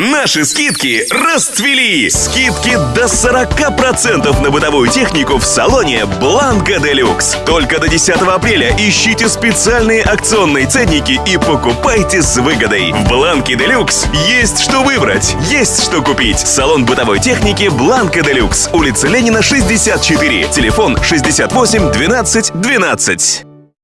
Наши скидки расцвели! Скидки до 40% на бытовую технику в салоне Бланка Делюкс. Только до 10 апреля ищите специальные акционные ценники и покупайте с выгодой. В Бланке Делюкс есть что выбрать, есть что купить. Салон бытовой техники Бланка Делюкс. Улица Ленина, 64. Телефон 68 12 12.